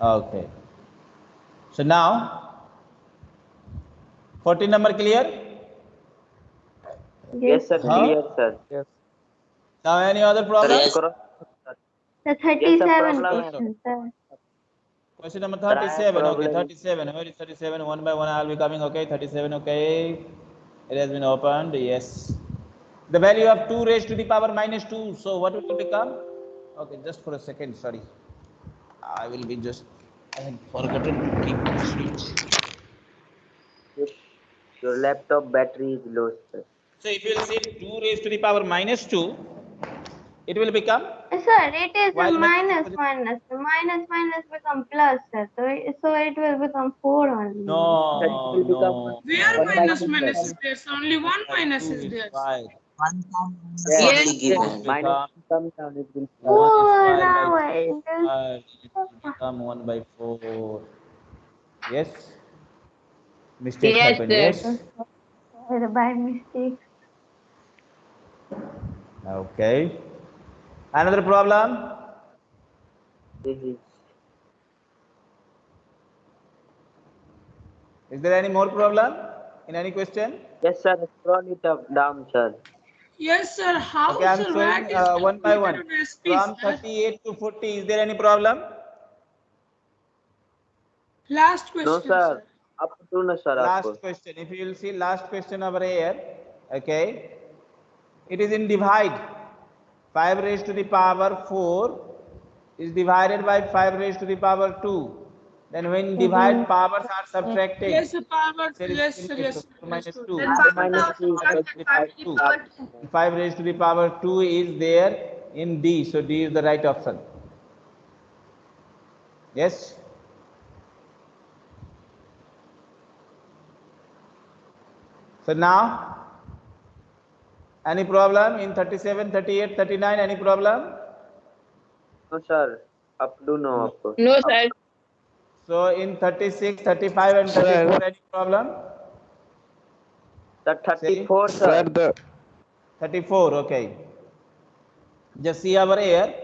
Okay. So now, 14 number clear? Yes, sir. Huh? Clear, sir. Yes. Now any other problem? Sir, cross- The thirty-seven problem. question, sir. Question number Sir, I have 37. Okay, 37. Where is 37? One by one, I'll be coming. Okay, 37. Okay. It has been opened. Yes. The value of 2 raised to the power minus 2. So what will it become? Okay, just for a second. Sorry. I will be just. I had forgotten to keep the switch. Your laptop battery is low, sir. So if you will say 2 raised to the power minus 2, it will become Sir, it is a minus minus. Minus minus become plus, sir. So, it- so it will become four only. no, That will no. Where One by minus two, minus is there? So only one minus minus is there. Five. Yes, It will Minus become- come down, it will Four One is five by hours. five. It will become one by four. Yes. Mistake Yes, happened. sir. Yes. By mistake. Okay. Another problem. This is Is there any more problem in any question? Yes, sir. Scroll it up down, sir. Yes, sir. How, Okay, I'm sir? showing uh, one by one. calculated on SP, From sir? 38 to 40. Is there any problem? Last question, No, sir. Up to no, sir. Last question. If you will see last question over here, okay, it is in divide. 5 raised to the power 4 is divided by 5 raised to the power 2. Then when mm-hmm. divide powers are subtracted, Yes, sir. Power. there is Yes, still sir. Yes. minus sir. 2. Then Five minus two is Five raised to the power 2. 5 raised to the power 2 is there in D. So D is the right option. Yes? So now, any problem in 37, 38, 39, any problem? No, sir. Up to no. Up. No, sir. So in 36, 35 and Sir. 34, any problem? The 34, Sir, sir. the 34, okay. Just see over here.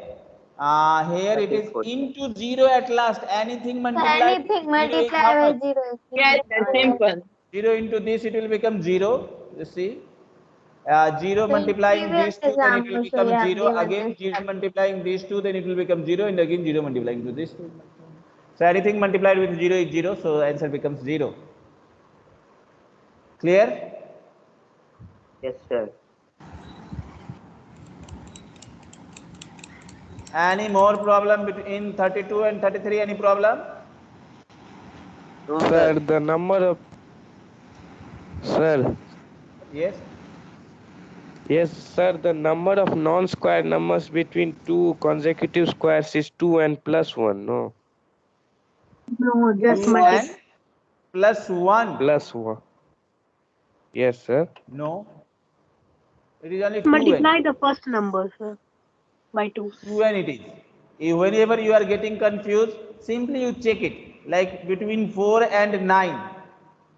Uh, here it is into 0 at last. Anything So multiplied anything with multiply by zero. is Yes, zero. Simple. 0 into this, it will become 0. You see? Uh, 0 So multiplying previous these two, then it will example, so become 0. Again, 0 multiplying these two, then it will become 0. And again, 0 multiplying to this two. So anything multiplied with 0 is 0. So answer becomes 0. Clear? Yes, sir. Any more problem between 32 and 33? Any problem? No, sir, sir. the number of Sir, Yes. yes, sir, the number of non-square numbers between two consecutive squares is 2 and plus 1, no? No, just 2 multiply. and plus 1. Plus 1. Yes, sir. No. It is only 2 Multiply and the first number, sir, by 2. 2 and it is. If whenever you are getting confused, simply you check it. Like between 4 and 9.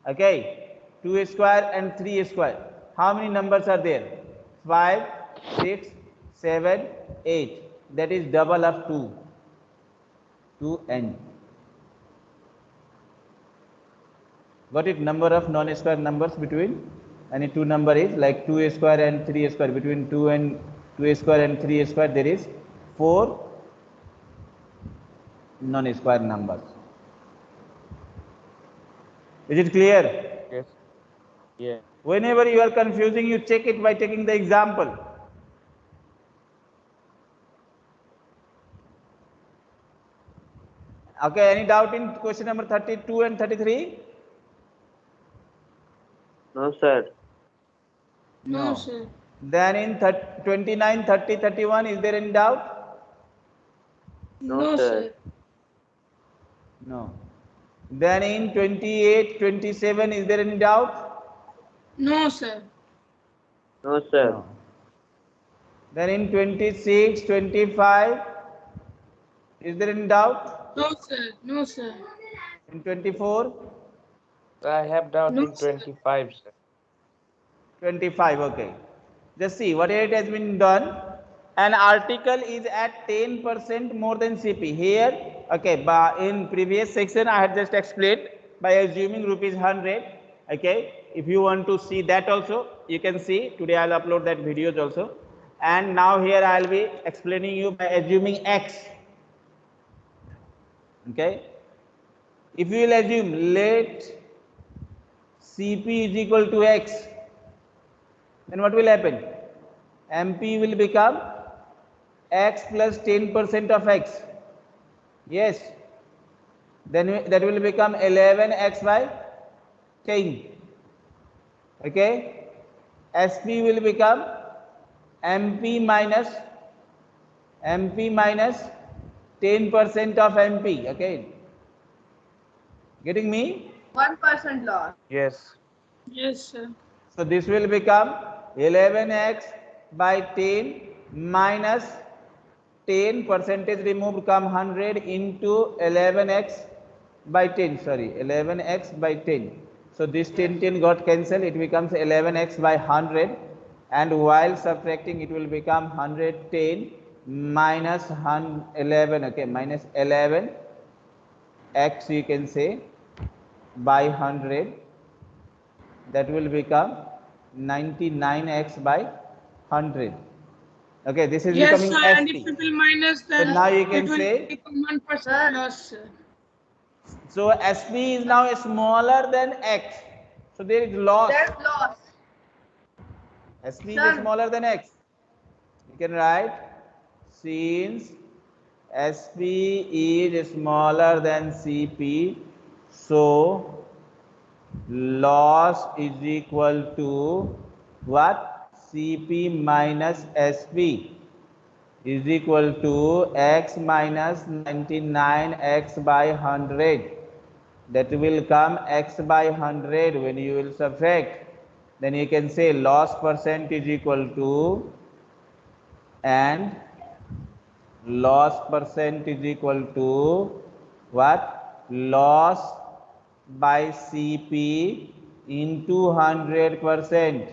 Okay. 2 square and 3 square. How many numbers are there? 5, 6, 7, 8. That is double of 2. 2 and. Got it? Number of non-square numbers between any two number is like 2a square and 3a square. Between 2 and 2a square and 3a square there is 4 non-square numbers. Is it clear? Yes. Yeah. Whenever you are confusing, you check it by taking the example. Okay, any doubt in question number 32 and 33? No, sir. No, sir. Then in thir- 29, 30, 31, is there any doubt? No, No, sir. sir. No. Then in 28, 27, is there any doubt? No, sir. No, sir. No. Then in 26, 25, is there any doubt? No, sir. No, sir. In 24, I have doubt No, in 25, sir. 25, okay. Just see what it has been done. An article is at 10% more than CP. Here, Okay, but in previous section I had just explained by assuming rupees 100. Okay, if you want to see that also, you can see. Today I'll upload that videos also. And now here I'll be explaining you by assuming x. Okay, if you will assume let Cp is equal to x, then what will happen? MP will become x plus 10% of x. Yes. Then that will become 11x by 10. Okay. SP will become MP minus MP minus 10% of MP. Okay. Getting me? One percent loss. Yes. Yes, sir. So this will become 11x by 10 minus 10 percentage removed come 100 into 11x by 10 sorry 11x by 10 so this 10 10 got cancelled it becomes 11x by 100 and while subtracting it will become 110 minus 100 11 okay minus 11 x you can say by 100 that will become 99x by 100 okay this is Yes, becoming sir. And if SP. we will minus, then now you can it will say- become one percent loss, so sp is now smaller than x so there is loss there's loss. sp is smaller than x you can write since sp is smaller than cp so loss is equal to what? Cp minus sp is equal to x minus 99x by 100 that will come x by 100 when you will subtract. Then you can say loss percent is equal to and loss percent is equal to what? Loss by cp into 100 percent.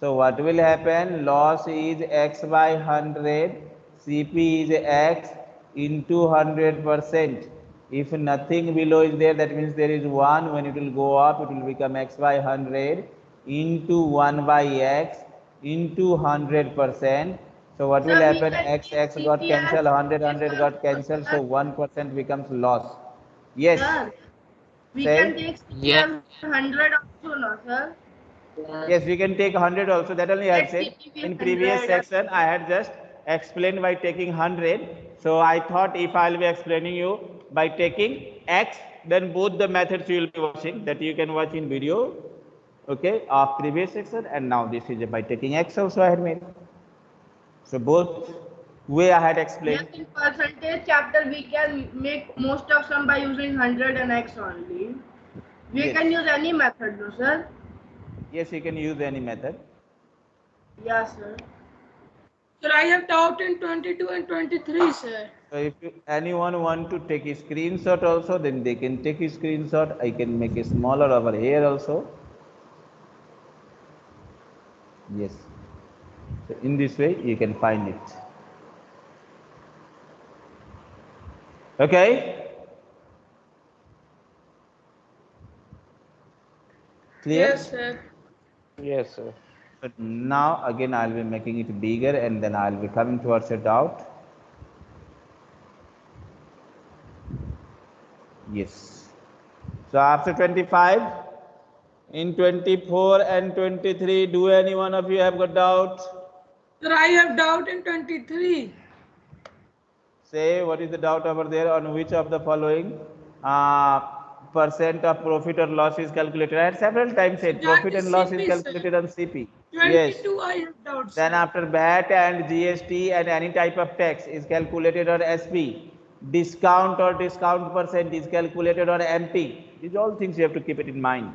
So what will happen? Loss is x by 100 cp is x into 100 percent. If nothing below is there that means there is 1 when it will go up it will become x by 100 into 1 by x into 100 percent. So what will happen? x x got cancelled 100 100 got cancelled. So 1 percent becomes loss. Yes we Say. can take Yeah. hundred also, no, sir. Yes, we can take 100 also. That only I have Let's said. In previous section, I had just explained by taking 100. So I thought if I'll be explaining you by taking x, then both the methods you will be watching that you can watch in video. Okay, of previous section and now this is by taking x also I had made. So both way I had explained. Yes, explained. in percentage chapter we can make most of sum by using hundred and x only. We Yes. can use any method, no, sir. Yes, you can use any method. Yes, sir. Sir, I have doubt in twenty-two and twenty-three, sir. So if you, anyone want to take a screenshot also, then they can take a screenshot. I can make it smaller over here also. Yes. So in this way, you can find it. Okay. Clear? Yes, sir. Yes, sir. But now again I'll be making it bigger and then I'll be coming towards a doubt. Yes. So after 25, in 24 and 23, do any one of you have got doubt? Sir, I have doubt in twenty-three. Say what is the doubt over there on which of the following uh, percent of profit or loss is calculated. I had several times said That profit is and loss CP, is sir. calculated on CP. Yes. I have doubt, Then after VAT and GST and any type of tax is calculated on SP. Discount or discount percent is calculated on MP. These all things you have to keep it in mind.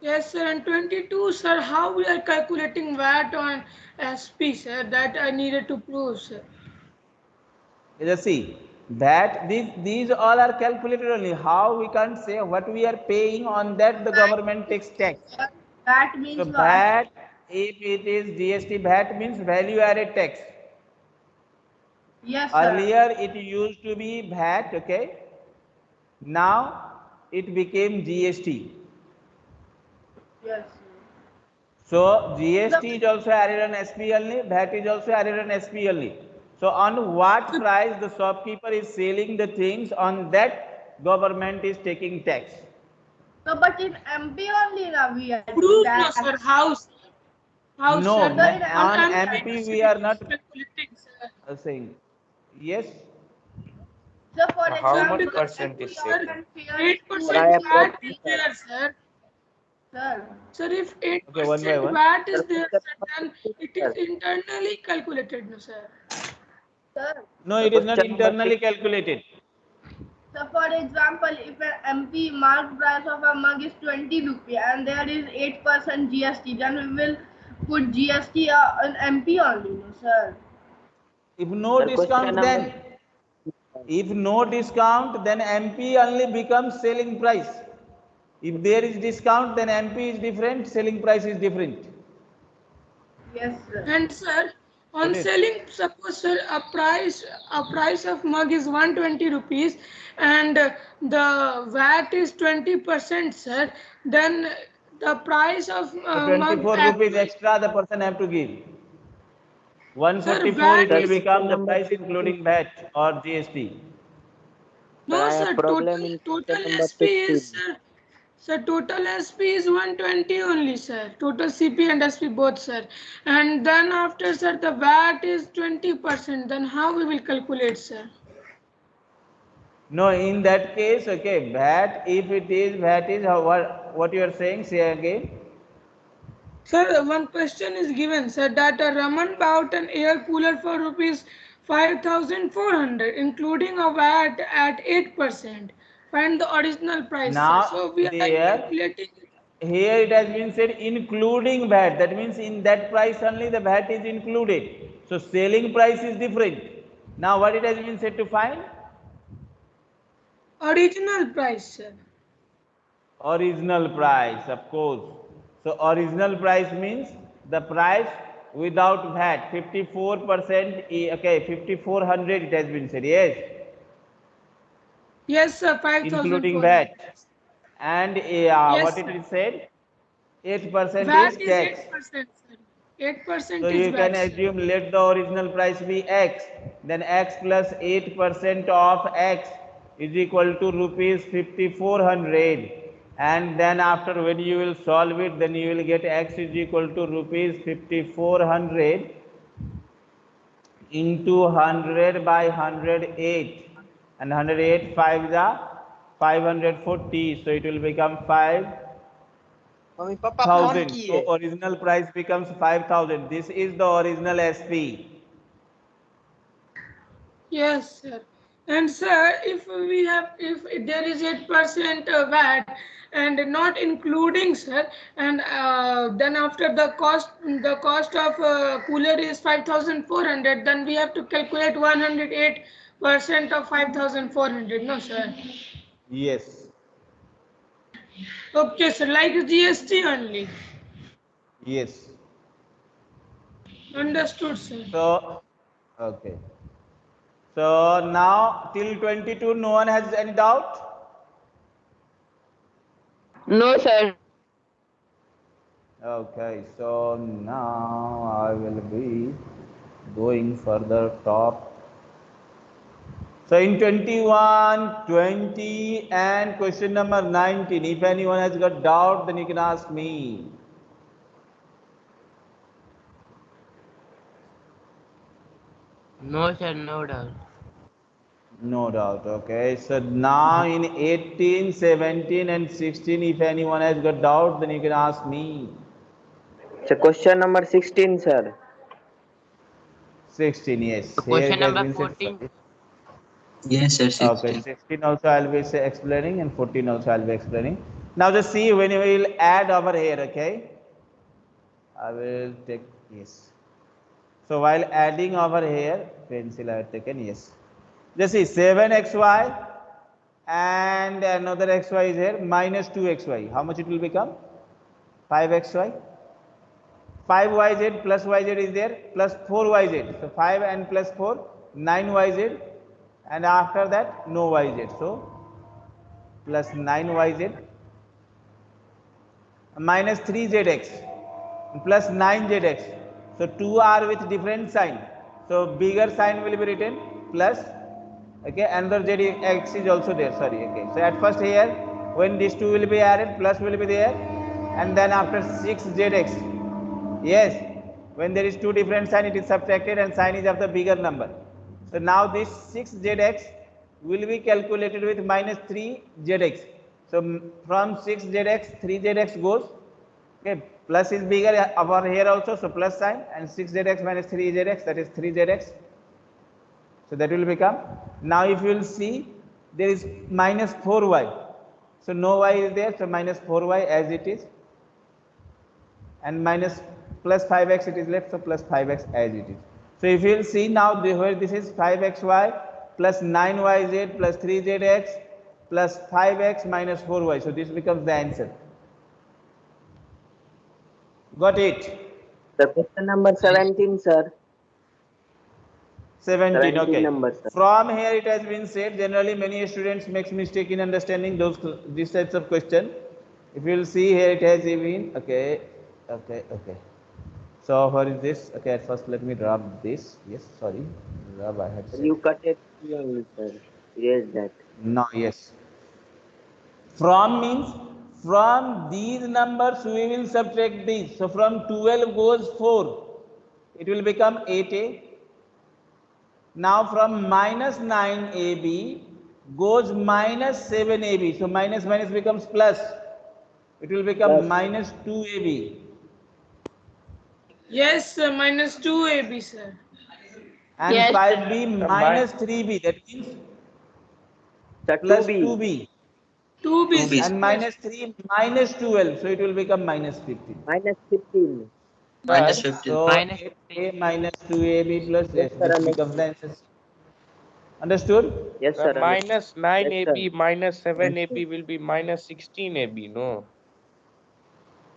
Yes, sir, and twenty-two, sir, how we are calculating VAT on SP, sir, that I needed to prove, sir. Let us see. that these, these all are calculated only. How we can't say what we are paying on that the government takes tax. That means So. VAT, if it is GST, VAT means value added tax. Yes, sir. Earlier it used to be VAT, okay? Now it became GST. Yes. So GST is also added on SP only, VAT is also added on SP only. So on what price the shopkeeper is selling the things, on that government is taking tax. So, but in MP only now we are doing Proof, no, sir. House. House, No, sir. ma- That- on I'm MP we are not- calculating, sir. Saying, yes, So, for How example, much percent is sir, taken? Eight Sir, I percent VAT is there, sir. Sir, Sir, if eight Okay, one percent one. VAT is there, sir, sir, then it is internally calculated, no, sir. Sir. no, it is not internally calculated. So, for example, if an MP mark price of a mug is 20 rupee and there is 8% GST, then we will put GST uh, on MP only, no, sir. If no Sir, question discount, then if no discount, then MP only becomes selling price. If there is discount, then MP is different, selling price is different. Yes, sir. And sir, on It is. selling, suppose sir, a price, a price of mug is 120 rupees and the VAT is 20 percent, sir, then the price of So uh, mug. 24 rupees extra the person have to give. 144 it will is- become the price including VAT or GST. No, Sir, I have sir, problem total, in total SP is, sir, sir, total SP is 120 only, sir. Total CP and SP both, sir. And then after, sir, the VAT is 20%, then how we will calculate, sir? No, in that case, okay, VAT, if it is, VAT is, how, what, what you are saying, say again. Sir, one question is given, sir, that a Raman bought an air cooler for rupees 5,400, including a VAT at 8%. Find the original price, sir. Now, So we are calculating. Here it has been said including VAT, that means in that price only the VAT is included. So selling price is different. Now what it has been said to find? Original price, sir. Original price, of course. So original price means the price without VAT, 54%, e- okay, 5400 it has been said, yes, Yes, sir, 5,000. including VAT. And uh, what Yes, it sir. is said? 8% VAT is is tax. 8%, sir. 8% So you can VAT. sir. assume let the original price be X, then X plus 8% of X is equal to rupees 5400. And then after when you will solve it, then you will get X is equal to rupees 5400 into 100 by 108. And 108 5 is a 540. So it will become 5 thousand. So original price becomes five thousand. This is the original SP. Yes, sir. And sir, if we have, if there is 8% uh, VAT and not including, sir, and uh, then after the cost, the cost of uh, cooler is 5,400, then we have to calculate 108% of 5,400, no, sir? Yes. Okay, sir, like GST only. Yes. Understood, sir. So okay. So now till twenty-two, no one has any doubt. No, sir. Okay. So now I will be going further top. So in 21, 20 and question number 19, if anyone has got doubt, then you can ask me. No, sir, no doubt. No doubt. Okay. So now in 18, 17 and 16, if anyone has got doubt, then you can ask me. So question number 16, sir. 16, yes. So question it number 14. Yes, sir. 16. Okay, 16 also I'll be explaining and 14 also I'll be explaining. Now just see when we will add over here, okay? I will take, yes. So while adding over here, pencil I have taken, yes. Just see 7xy and another xy is here, minus 2xy. How much it will become? 5xy. 5yz plus yz is there, plus 4yz. So 5 and plus 4, 9 yz and after that no yz. So plus 9 yz minus 3 zx plus 9 zx. So two are with different sign. So bigger sign will be written plus okay another zx is also there sorry okay. So at first here when these two will be added plus will be there and then after 6 zx yes when there is two different sign it is subtracted and sign is of the bigger number. So now this 6 zx will be calculated with minus 3 zx. So from 6 zx 3 zx goes okay plus is bigger over here also so plus sign and 6 zx minus 3 zx that is 3 zx. So that will become now if you will see there is minus 4y. So no y is there so minus 4y as it is and minus plus 5x it is left so plus 5x as it is. So if you will see now the, where this is 5xy plus 9yz plus 3zx plus 5x minus 4y. So this becomes the answer. Got it? The question number 17, sir. 17, 17 okay. number, sir. From here it has been said generally many students makes mistake in understanding those these types of question. If you will see here it has been okay, okay, okay. So what is this? Okay, at first let me rub this. Yes, sorry, rub. I had said. You cut it wrong, sir. Yes, that. No, yes. From means from these numbers we will subtract these. So from 12 goes 4. It will become 8a. Now from minus 9ab goes minus 7ab. So minus minus becomes plus. It will become Plus. minus 2ab. Yes, sir, minus 2 AB, sir. And Yes, 5b minus 3b. That means The plus 2B. 2b. 2 B, 2B. And minus 3 minus 12. So it will become minus 15. Minus 15. Minus 15. So Minus 8a minus 2ab plus Yes, s sir, understood. becomes the answer. Understood? Yes, Uh, sir. minus 9ab Yes, minus 7ab will be minus 16ab, no?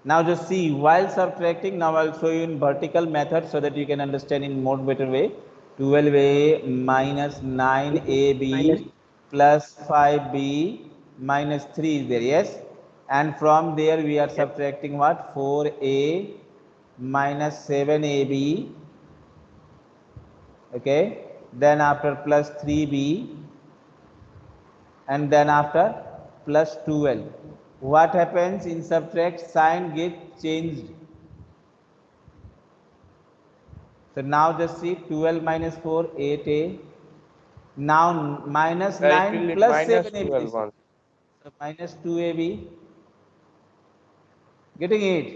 Now just see while subtracting, now I'll show you in vertical method so that you can understand in more better way. 12a minus 9ab Minus- plus 5b minus 3 is there, yes? And from there we are subtracting what? 4a minus 7ab okay then after plus 3b and then after plus 12 what happens in subtract sign get changed. So now just see 12 minus 4 8a now minus Uh, 9 plus minus 7ab 12 so minus 2ab getting it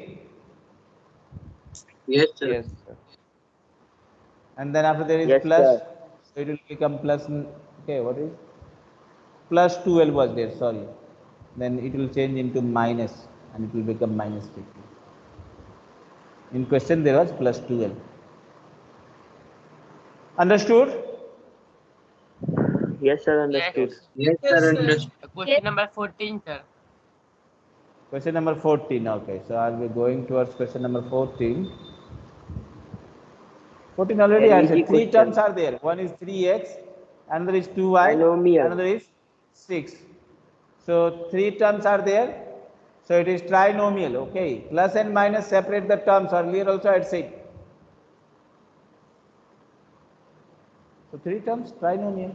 Yes, sir. Yes, sir. and then after there is Yes, plus sir. so it will become plus okay what is? Plus 12 was there sorry then it will change into minus and it will become minus 50 in question there was plus 12 understood Yes, sir. Understood. Yes, Yes, sir. sir. Understood. Question number 14, sir. question number 14 okay so i'll be going towards question number 14 14 already An answered three question. terms are there one is 3x another is 2y another is 6 so three terms are there so it is trinomial okay plus and minus separate the terms earlier also i had said so three terms trinomial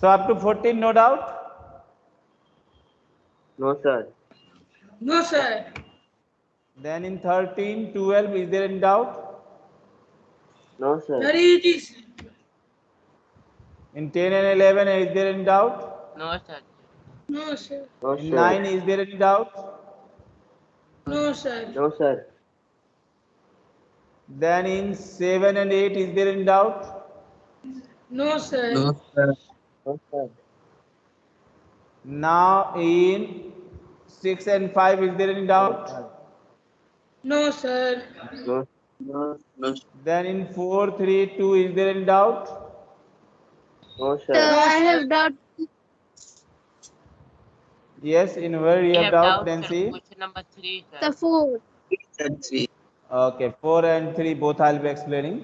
so up to 14 no doubt No, sir. No, sir. then in 13 12 is there any doubt No, sir. Very easy, sir. In 10 and 11 is there any doubt No, sir. No, sir. No, in 9 is there any doubt No, sir. No, sir. then in 7 and 8 is there any doubt No, sir. No, sir. No, sir. now in 6 and 5 is there any doubt No, sir. No. No, no, then in 4 3 2 is there any doubt Oh, no, So sir. I have doubt. yes in where you have have doubt doubt, sir. nancy Question number 3, sir. The four. sir. Three. Okay, 4 and 3 both I'll be explaining.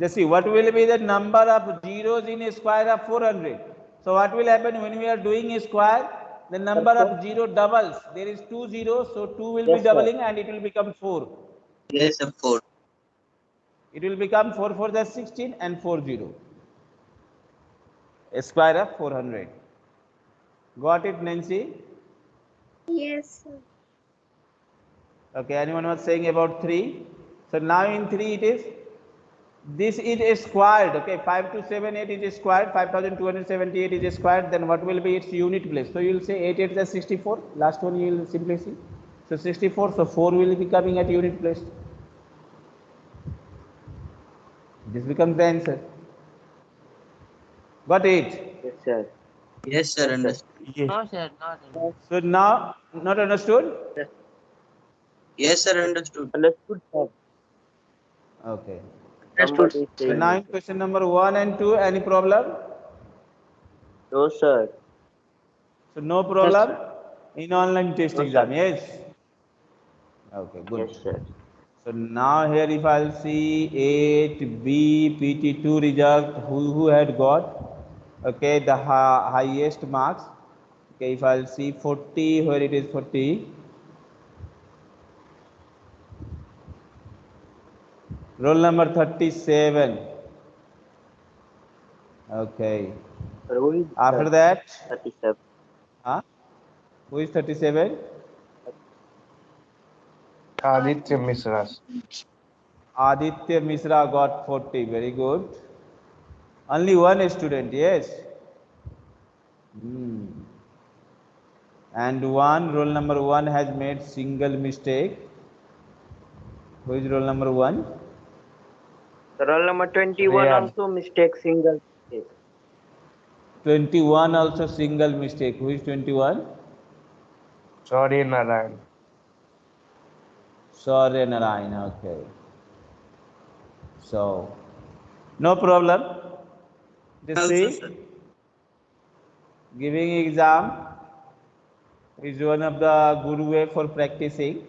Just see what will be the number of zeros in a square of 400. So what will happen when we are doing a square? The number of zero doubles. There is two zeros, so 2 will be Yes, sir. doubling and it will become 4. Yes, sir. Four. It will become 4 4 the 16 and 4 0. Square of 400. Got it, Nancy? Yes, sir. Okay, anyone was saying about 3? So now in 3 it is, this is squared, okay, 5 to 7, 8 is squared, 5278 is squared, then what will be its unit place? So you will say 8 8 is 64, last one you will simply see. So 64, so 4 will be coming at unit place. This becomes the answer. Got it? Yes, sir. Yes, sir. Understood. No, sir, not. in- So now, not understood? Yes, yes sir. Understood. Understood, sir. Okay. Somebody is So saying now question number 1 and 2, any problem? No, sir. So no problem in online test No, exam, sir. yes? Okay, good. Yes, sir. So now here if I'll see 8B PT2 result, who, who had got, okay, the hi- highest marks. Okay, if I'll see 40, where it is 40. Roll number 37. Okay. Sir, After sir? that, 37. huh? Who is 37? Aditya Misra. Aditya Misra got 40. Very good. Only one student, yes. Hmm. And one, roll number one has made single mistake. Who is roll number one? Sir, roll number 21 Rayan. also mistake single mistake. 21 also single mistake. Who is 21? Sorry, Narayan. Sorry, Narayan. Okay. So, no problem. See, sir. giving exam is one of the good way for practicing.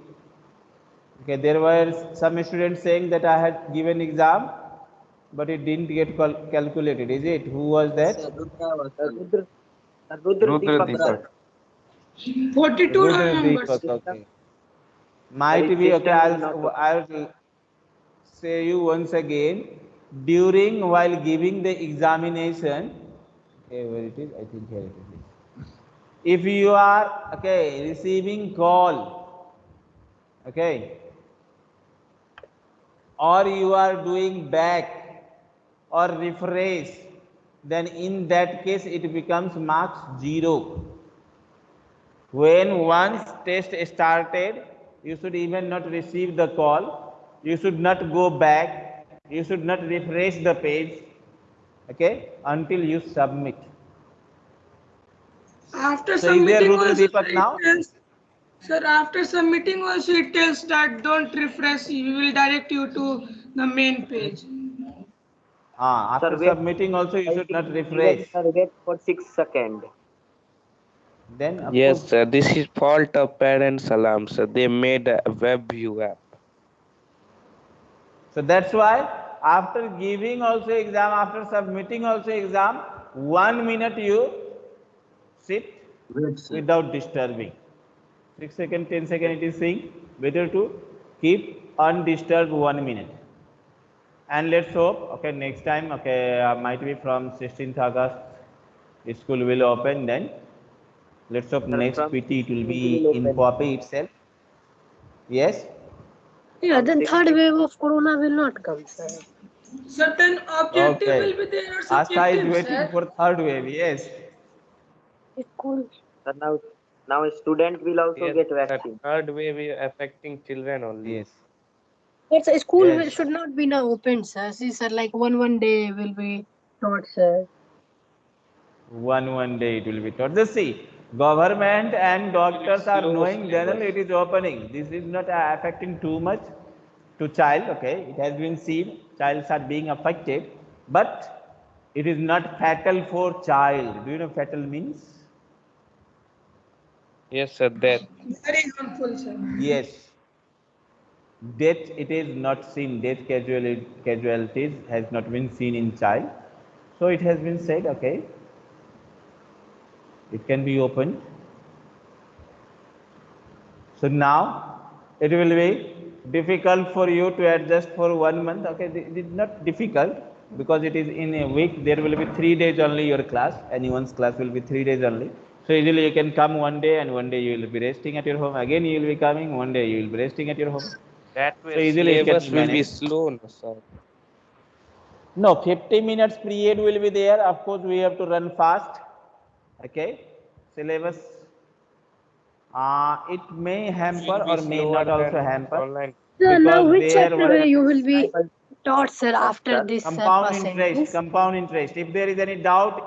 Okay, there were some students saying that I had given exam, but it didn't get cal- calculated. Is it? Who was that? Rudra. Rudra, Deepak, Deepak. 42 Rudra numbers. Deepak, okay. Might be okay. I'll, I'll say you once again. During while giving the examination, okay, where it is? I think here it is. If you are okay receiving call, okay, or you are doing back or refresh, then in that case it becomes marks zero when once test started you should even not receive the call you should not go back you should not refresh the page okay until you submit After So submitting Rudra also, it now? tells- Sir, after submitting also it tells that don't refresh, we will direct you to the main page. ah, after Sir, wait. submitting also you should not refresh Sir, wait for 6 seconds. then Yes, course, sir. This is fault of parents alarm, sir. They made a web view app. so that's why after giving also exam after submitting also exam one minute you sit without disturbing. 6 second, 10 second it is saying better to keep undisturbed one minute. And let's hope, okay, next time, okay, uh, might be from 16th August, the school will open then. Let's hope next PT it will be in. Poppy itself. Yes? Yeah, then third wave of corona will not come, sir. Certain objective Okay. will be there or Asta is waiting sir. for third wave, yes. It's cool. Sir, now, now student will also Yes, get sir. vaccine. Third wave is affecting children only. Yes. It's a school Yes. should not be now open, sir. See, sir, like one one day will be taught, sir. One one day it will be taught. Just see, government and doctors are knowing generally it is opening. This is not uh, affecting too much to child. Okay, it has been seen childs are being affected, but it is not fatal for child. Do you know fatal means? Yes, sir. Death. Very harmful, sir. Yes. death it is not seen death casualty, casualties has not been seen in child so it has been said okay it can be opened. So now it will be difficult for you to adjust for one month. Okay it is not difficult because it is in a week. There will be three days only your class. Anyone's class will be three days only. So easily you can come one day and one day you will be resting at your home. Again you will be coming. One day you will be resting at your home. That So way easily it can will be slow, no, sir. No, 50 minutes period will be there. Of course, we have to run fast. Okay. Syllabus. Uh, it may hamper or may not also than hamper. Online. Sir, now which there chapter will you will be taught, sir, after this Compound interest, compound interest. If there is any doubt